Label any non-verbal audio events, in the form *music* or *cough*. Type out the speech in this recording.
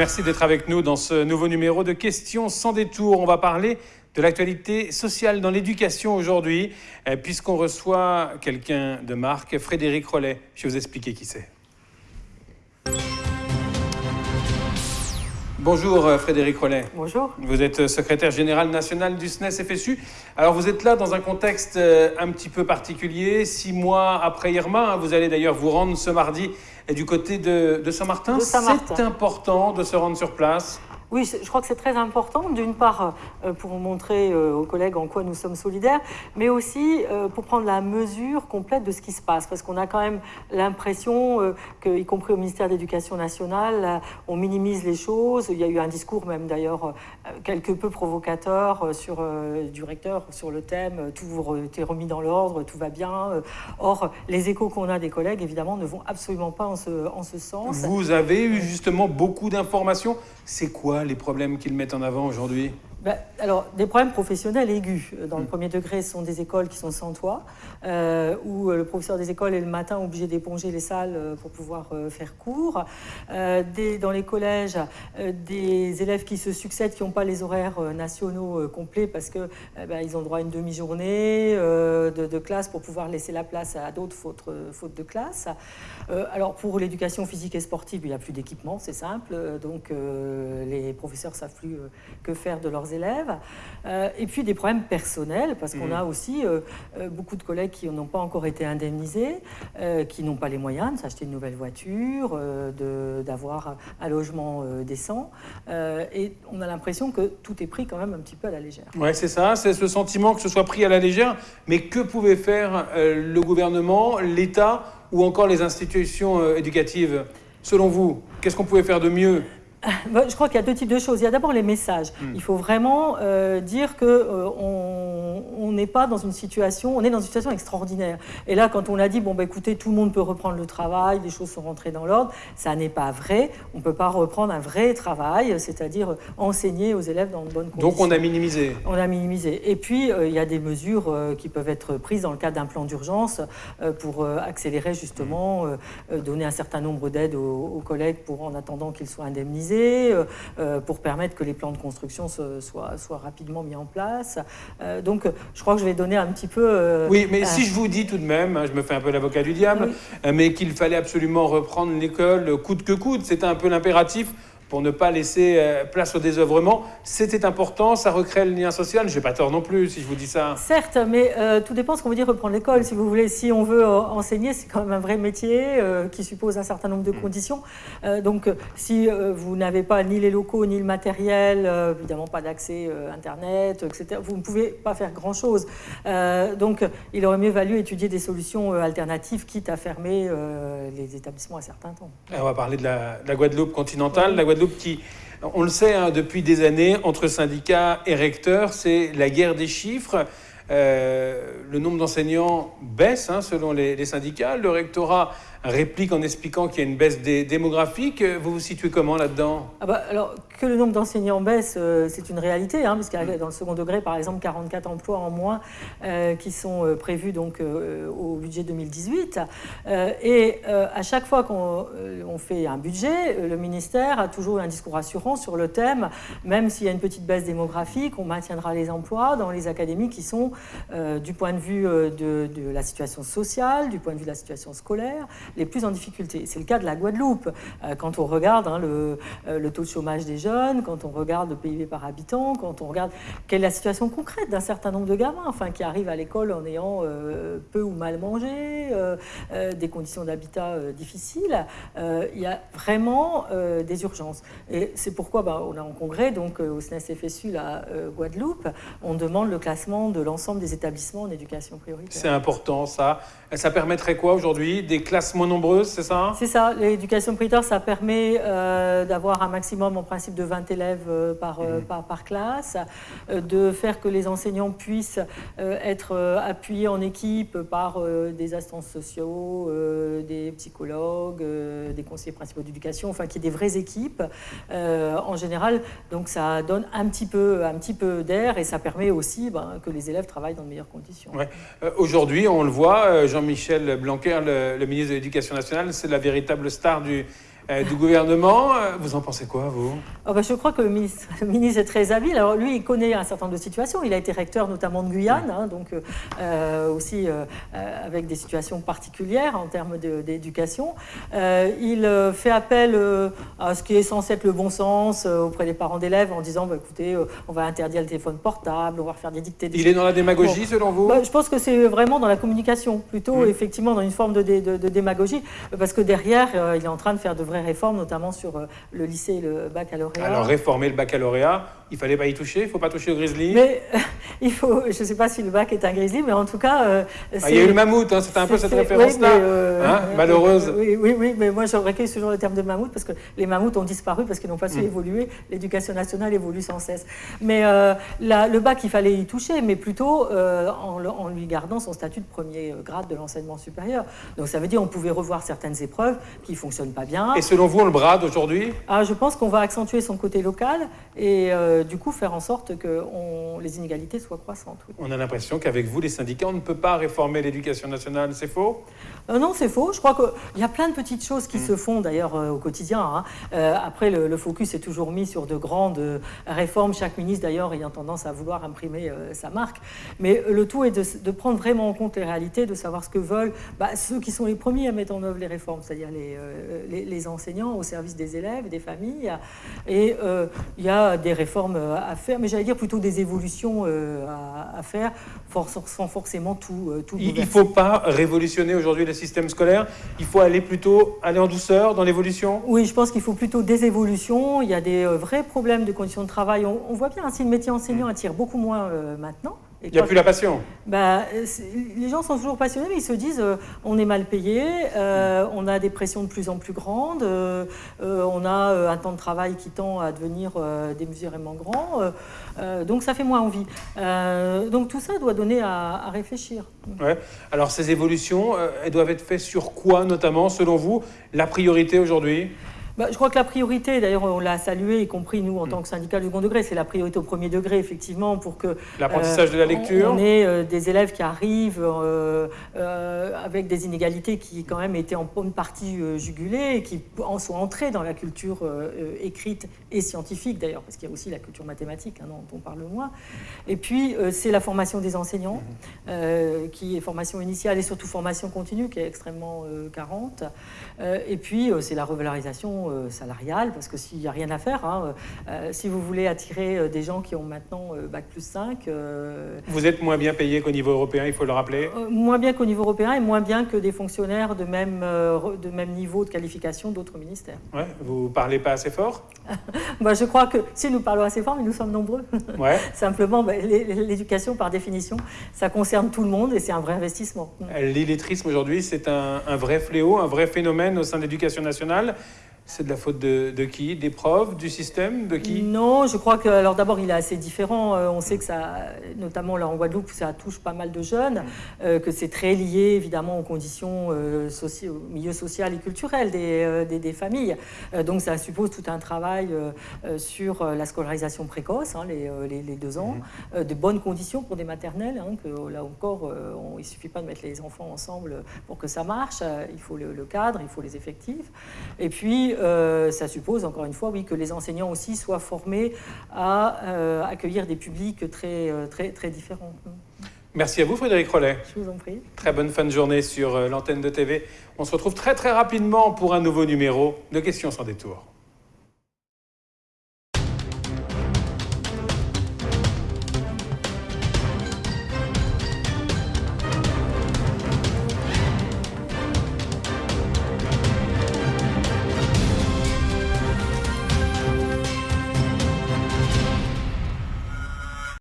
Merci d'être avec nous dans ce nouveau numéro de Questions sans détour. On va parler de l'actualité sociale dans l'éducation aujourd'hui, euh, puisqu'on reçoit quelqu'un de marque, Frédéric Rollet. Je vais vous expliquer qui c'est. Bonjour euh, Frédéric Rollet. Bonjour. Vous êtes euh, secrétaire général national du SNES FSU. Alors vous êtes là dans un contexte un petit peu particulier, six mois après Irma. Hein. Vous allez d'ailleurs vous rendre ce mardi du côté de, de Saint-Martin. Saint c'est important de se rendre sur place. Oui, je crois que c'est très important, d'une part euh, pour montrer euh, aux collègues en quoi nous sommes solidaires, mais aussi euh, pour prendre la mesure complète de ce qui se passe, parce qu'on a quand même l'impression que, y compris au ministère de l'Éducation nationale, on minimise les choses. Il y a eu un discours même d'ailleurs quelque peu provocateur du recteur sur le thème « tout est remis dans l'ordre, tout va bien ». Or, les échos qu'on a des collègues, évidemment, ne vont absolument pas ce, en ce sens. Vous avez eu justement beaucoup d'informations. C'est quoi les problèmes qu'ils mettent en avant aujourd'hui? Ben, alors, des problèmes professionnels aigus. Dans le hmm. premier degré, ce sont des écoles qui sont sans toit, euh, où euh, le professeur des écoles est le matin obligé d'éponger les salles euh, pour pouvoir faire cours. dans les collèges, des élèves qui se succèdent, qui n'ont pas les horaires nationaux complets parce qu'ils ben, ils ont droit à une demi-journée de, classe pour pouvoir laisser la place à d'autres fautes, fautes, de classe. alors, pour l'éducation physique et sportive, il n'y a plus d'équipement, c'est simple. Donc, les professeurs ne savent plus que faire de leurs élèves. Euh, et puis des problèmes personnels, parce qu'on mmh. a aussi euh, euh, beaucoup de collègues qui n'ont pas encore été indemnisés, qui n'ont pas les moyens de s'acheter une nouvelle voiture, d'avoir un logement décent. et on a l'impression que tout est pris quand même un petit peu à la légère. Oui, c'est ça, c'est ce sentiment que ce soit pris à la légère. Mais que pouvait faire le gouvernement, l'État ou encore les institutions éducatives? Selon vous, qu'est-ce qu'on pouvait faire de mieux? Je crois qu'il y a deux types de choses. Il y a d'abord les messages. Hmm. Il faut vraiment euh, dire qu'on euh, on n'est pas dans une situation, on est dans une situation extraordinaire. Et là, quand on a dit, bon, bah, écoutez, tout le monde peut reprendre le travail, les choses sont rentrées dans l'ordre, ça n'est pas vrai. On ne peut pas reprendre un vrai travail, c'est-à-dire enseigner aux élèves dans de bonnes conditions. Donc on a minimisé. On a minimisé. Et puis, euh, il y a des mesures qui peuvent être prises dans le cadre d'un plan d'urgence pour accélérer justement, donner un certain nombre d'aides aux, aux collègues pour en attendant qu'ils soient indemnisés euh, euh, pour permettre que les plans de construction soient, soient rapidement mis en place. Euh, donc, je crois que je vais donner un petit peu... oui, mais si je vous dis tout de même, hein, je me fais un peu l'avocat du diable, mais qu'il fallait absolument reprendre l'école coûte que coûte, c'était un peu l'impératif pour ne pas laisser euh, place au désœuvrement. C'était important, ça recrée le lien social. Je n'ai pas tort non plus si je vous dis ça. Certes, mais euh, tout dépend ce qu'on veut dire reprendre l'école. Si vous voulez, si on veut euh, enseigner, c'est quand même un vrai métier qui suppose un certain nombre de mm. conditions. donc, si vous n'avez pas ni les locaux, ni le matériel, évidemment pas d'accès Internet, etc., vous ne pouvez pas faire grand-chose. donc, il aurait mieux valu étudier des solutions alternatives, quitte à fermer les établissements à certains temps. on va parler de la, Guadeloupe continentale. La Guadeloupe qui, on le sait hein, depuis des années, entre syndicats et recteurs, c'est la guerre des chiffres. Euh, le nombre d'enseignants baisse hein, selon les, les, syndicats. Le rectorat réplique en expliquant qu'il y a une baisse des démographique. Vous vous situez comment là-dedans? Ah bah, Alors, que le nombre d'enseignants baisse, euh, c'est une réalité, hein, parce qu'il y a dans le second degré, par exemple, 44 emplois en moins euh, qui sont euh, prévus donc, au budget 2018. et à chaque fois qu'on fait un budget, le ministère a toujours un discours rassurant sur le thème, même s'il y a une petite baisse démographique, on maintiendra les emplois dans les académies qui sont, du point de vue de, de la situation sociale, du point de vue de la situation scolaire, les plus en difficulté. C'est le cas de la Guadeloupe. Euh, quand on regarde hein, le, euh, le, taux de chômage des jeunes, quand on regarde le PIB par habitant, quand on regarde quelle est la situation concrète d'un certain nombre de gamins enfin, qui arrivent à l'école en ayant euh, peu ou mal mangé, des conditions d'habitat difficiles, il y a vraiment des urgences. Et c'est pourquoi bah, on a en congrès, donc au SNES FSU, la Guadeloupe, on demande le classement de l'ensemble des établissements en éducation prioritaire. C'est important ça. Ça permettrait quoi aujourd'hui Des classements nombreuses, c'est ça? C'est ça. L'éducation prioritaire, ça permet euh, d'avoir un maximum en principe de 20 élèves euh, euh, mhm. par, par, classe, de faire que les enseignants puissent être appuyés en équipe par des assistances sociaux, des psychologues, des conseillers principaux d'éducation, enfin qu'il y ait des vraies équipes en général. Donc ça donne un petit peu, un petit peu d'air et ça permet aussi ben, que les élèves travaillent dans de meilleures conditions. Aujourd'hui, on le voit, Jean-Michel Blanquer, le, le ministre de l'Éducation c'est la véritable star du, du gouvernement. Vous en pensez quoi, vous? Oh ben, Je crois que le ministre, le ministre, est très habile. Alors lui, il connaît un certain nombre de situations. Il a été recteur notamment de Guyane, hein, donc aussi avec des situations particulières en termes d'éducation. il fait appel à ce qui est censé être le bon sens auprès des parents d'élèves en disant, bah, écoutez, on va interdire le téléphone portable, on va faire des dictées. il est dans la démagogie, selon vous? bah, Je pense que c'est vraiment dans la communication, plutôt mmh. effectivement dans une forme de, de, démagogie, parce que derrière, euh, il est en train de faire de vraies réformes, notamment sur euh, le lycée et le baccalauréat. Alors réformer le baccalauréat, il fallait pas y toucher, il faut pas toucher au grizzly. Mais *laughs* il faut, je sais pas si le bac est un grizzly, mais en tout cas, euh, ah, il y a eu le mammouth, hein, c'était un peu cette référence-là, hein, malheureuse. Oui, oui, oui, mais moi j'aurais recueille toujours le terme de mammouth parce que les mammouths ont disparu parce qu'ils n'ont pas su mmh. évoluer. L'éducation nationale évolue sans cesse. Mais le bac, il fallait y toucher, mais plutôt en, en, lui gardant son statut de premier grade de l'enseignement supérieur. Donc ça veut dire qu'on pouvait revoir certaines épreuves qui ne fonctionnent pas bien. Et selon vous, on le brade aujourd'hui? Ah, Je pense qu'on va accentuer son côté local et euh, du coup faire en sorte que les inégalités soient croissantes. On a l'impression qu'avec vous, les syndicats, on ne peut pas réformer l'éducation nationale, c'est faux? Euh, Non, c'est faux. Je crois qu'il y a plein de petites choses qui mm. se font d'ailleurs euh, au quotidien. Hein. après, le, focus est toujours mis sur de grandes réformes, chaque ministre d'ailleurs ayant tendance à vouloir imprimer sa marque. Mais le tout est de, de, prendre vraiment en compte les réalités, de savoir ce que veulent bah, ceux qui sont les premiers à mettre en œuvre les réformes, c'est-à-dire les, les, enseignants au service des élèves, des familles. Et il y a des réformes à faire, mais j'allais dire plutôt des évolutions euh, à, faire, sans forcément tout, euh, tout Il ne faut pas révolutionner aujourd'hui le système scolaire, il faut aller plutôt aller en douceur dans l'évolution Oui, je pense qu'il faut plutôt des évolutions. Il y a des euh, vrais problèmes de conditions de travail. On, voit bien, si le métier enseignant mmh. attire beaucoup moins maintenant. Il n'y a plus la passion. Bah, les gens sont toujours passionnés, mais ils se disent euh, on est mal payé, euh, on a des pressions de plus en plus grandes, euh, on a un temps de travail qui tend à devenir démesurément grand, donc ça fait moins envie. donc tout ça doit donner à, à réfléchir. Ouais. Alors ces évolutions, elles doivent être faites sur quoi notamment, selon vous, la priorité aujourd'hui? Bah, je crois que la priorité, d'ailleurs on l'a salué, y compris nous en tant que syndicat du second degré, c'est la priorité au premier degré, effectivement, pour que... L'apprentissage de la lecture On, ait euh, des élèves qui arrivent euh, euh, avec des inégalités qui quand même étaient en bonne partie jugulées et qui en sont entrés dans la culture écrite et scientifique d'ailleurs, parce qu'il y a aussi la culture mathématique hein, dont on parle moins. Et puis c'est la formation des enseignants, qui est formation initiale et surtout formation continue, qui est extrêmement carente. et puis c'est la revalorisation euh, salariale, parce que s'il n'y a rien à faire, hein, euh, si vous voulez attirer euh, des gens qui ont maintenant Bac plus 5... vous êtes moins bien payé qu'au niveau européen, il faut le rappeler? Moins bien qu'au niveau européen et moins bien que des fonctionnaires de même, de même niveau de qualification d'autres ministères. Ouais, vous parlez pas assez fort? *laughs* Bah, Je crois que si nous parlons assez fort, mais nous sommes nombreux. *laughs* Ouais. Simplement, bah, l'éducation, par définition, ça concerne tout le monde et c'est un vrai investissement. L'illettrisme aujourd'hui, c'est un, un vrai fléau, un vrai phénomène au sein de l'éducation nationale. C'est de la faute de, qui? Des profs? Du système? De qui? Non, je crois que, alors d'abord, il est assez différent. Euh, on sait que ça, notamment là en Guadeloupe, ça touche pas mal de jeunes, euh, que c'est très lié évidemment aux conditions, euh, au milieu social et culturel des, des, familles. donc ça suppose tout un travail sur la scolarisation précoce, hein, les, les, deux ans, mhm. de bonnes conditions pour des maternelles, hein, que là encore, il ne suffit pas de mettre les enfants ensemble pour que ça marche. il faut le, le cadre, il faut les effectifs. Et puis, euh, ça suppose, encore une fois, oui, que les enseignants aussi soient formés à euh, accueillir des publics très, euh, très, très différents. Merci à vous, Frédéric Rollet. Je vous en prie. Très bonne fin de journée sur l'antenne de TV. On se retrouve très très rapidement pour un nouveau numéro de Questions sans détour.